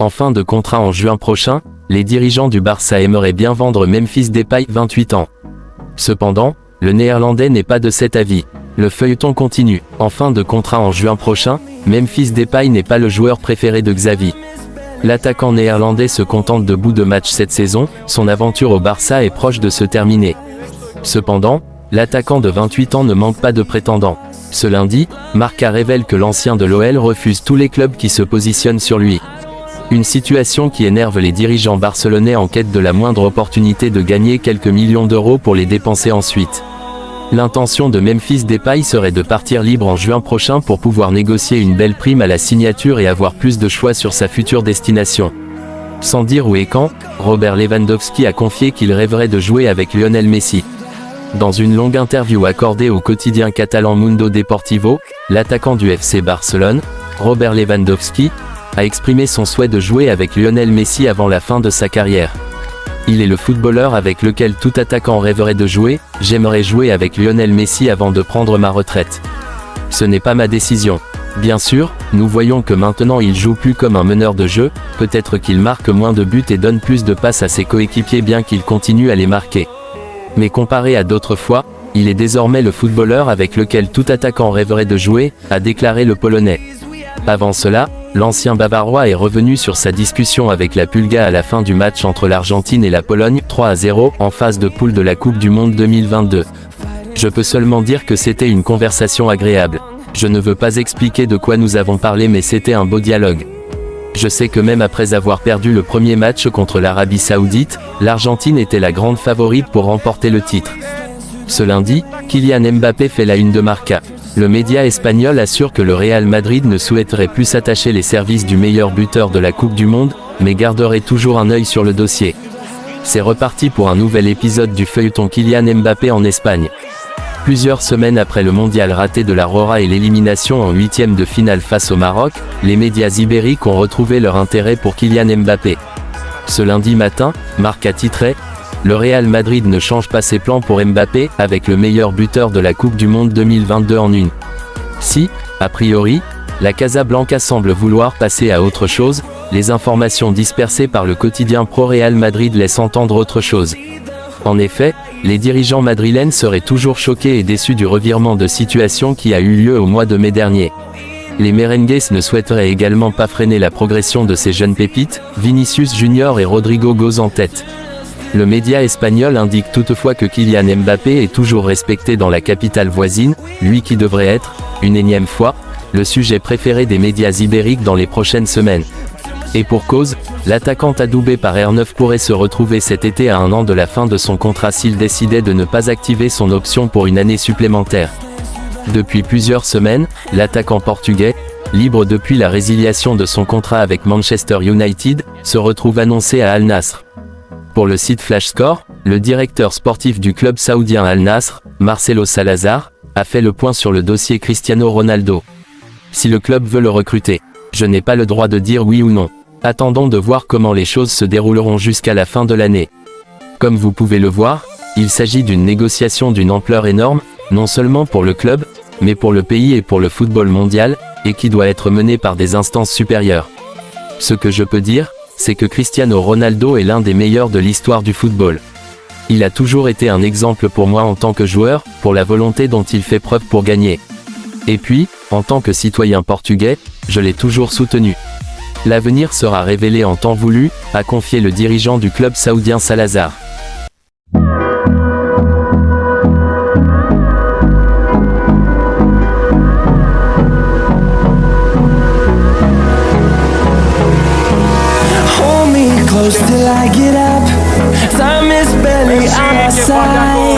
En fin de contrat en juin prochain, les dirigeants du Barça aimeraient bien vendre Memphis Depay 28 ans. Cependant, le néerlandais n'est pas de cet avis. Le feuilleton continue. En fin de contrat en juin prochain, Memphis Depay n'est pas le joueur préféré de Xavi. L'attaquant néerlandais se contente de bout de match cette saison, son aventure au Barça est proche de se terminer. Cependant, l'attaquant de 28 ans ne manque pas de prétendants. Ce lundi, Marca révèle que l'ancien de l'OL refuse tous les clubs qui se positionnent sur lui. Une situation qui énerve les dirigeants barcelonais en quête de la moindre opportunité de gagner quelques millions d'euros pour les dépenser ensuite. L'intention de Memphis Depay serait de partir libre en juin prochain pour pouvoir négocier une belle prime à la signature et avoir plus de choix sur sa future destination. Sans dire où et quand, Robert Lewandowski a confié qu'il rêverait de jouer avec Lionel Messi. Dans une longue interview accordée au quotidien catalan Mundo Deportivo, l'attaquant du FC Barcelone, Robert Lewandowski, a exprimé son souhait de jouer avec Lionel Messi avant la fin de sa carrière. Il est le footballeur avec lequel tout attaquant rêverait de jouer, j'aimerais jouer avec Lionel Messi avant de prendre ma retraite. Ce n'est pas ma décision. Bien sûr, nous voyons que maintenant il joue plus comme un meneur de jeu, peut-être qu'il marque moins de buts et donne plus de passes à ses coéquipiers bien qu'il continue à les marquer. Mais comparé à d'autres fois, il est désormais le footballeur avec lequel tout attaquant rêverait de jouer, a déclaré le Polonais. Avant cela, l'ancien Bavarois est revenu sur sa discussion avec la Pulga à la fin du match entre l'Argentine et la Pologne, 3 à 0, en phase de poule de la Coupe du Monde 2022. Je peux seulement dire que c'était une conversation agréable. Je ne veux pas expliquer de quoi nous avons parlé mais c'était un beau dialogue. Je sais que même après avoir perdu le premier match contre l'Arabie Saoudite, l'Argentine était la grande favorite pour remporter le titre. Ce lundi, Kylian Mbappé fait la une de Marca. Le média espagnol assure que le Real Madrid ne souhaiterait plus s'attacher les services du meilleur buteur de la Coupe du Monde, mais garderait toujours un œil sur le dossier. C'est reparti pour un nouvel épisode du feuilleton Kylian Mbappé en Espagne. Plusieurs semaines après le mondial raté de la Rora et l'élimination en huitième de finale face au Maroc, les médias ibériques ont retrouvé leur intérêt pour Kylian Mbappé. Ce lundi matin, Marc a titré le Real Madrid ne change pas ses plans pour Mbappé, avec le meilleur buteur de la Coupe du Monde 2022 en une. Si, a priori, la Casablanca semble vouloir passer à autre chose, les informations dispersées par le quotidien Pro Real Madrid laissent entendre autre chose. En effet, les dirigeants madrilènes seraient toujours choqués et déçus du revirement de situation qui a eu lieu au mois de mai dernier. Les merengues ne souhaiteraient également pas freiner la progression de ces jeunes pépites, Vinicius Junior et Rodrigo Goz en tête. Le média espagnol indique toutefois que Kylian Mbappé est toujours respecté dans la capitale voisine, lui qui devrait être, une énième fois, le sujet préféré des médias ibériques dans les prochaines semaines. Et pour cause, l'attaquant adoubé par R9 pourrait se retrouver cet été à un an de la fin de son contrat s'il décidait de ne pas activer son option pour une année supplémentaire. Depuis plusieurs semaines, l'attaquant portugais, libre depuis la résiliation de son contrat avec Manchester United, se retrouve annoncé à Al Nasr. Pour le site Flash Score, le directeur sportif du club saoudien Al Nasr, Marcelo Salazar, a fait le point sur le dossier Cristiano Ronaldo. Si le club veut le recruter, je n'ai pas le droit de dire oui ou non. Attendons de voir comment les choses se dérouleront jusqu'à la fin de l'année. Comme vous pouvez le voir, il s'agit d'une négociation d'une ampleur énorme, non seulement pour le club, mais pour le pays et pour le football mondial, et qui doit être menée par des instances supérieures. Ce que je peux dire, c'est que Cristiano Ronaldo est l'un des meilleurs de l'histoire du football. Il a toujours été un exemple pour moi en tant que joueur, pour la volonté dont il fait preuve pour gagner. Et puis, en tant que citoyen portugais, je l'ai toujours soutenu. L'avenir sera révélé en temps voulu, a confié le dirigeant du club saoudien Salazar. 谢花。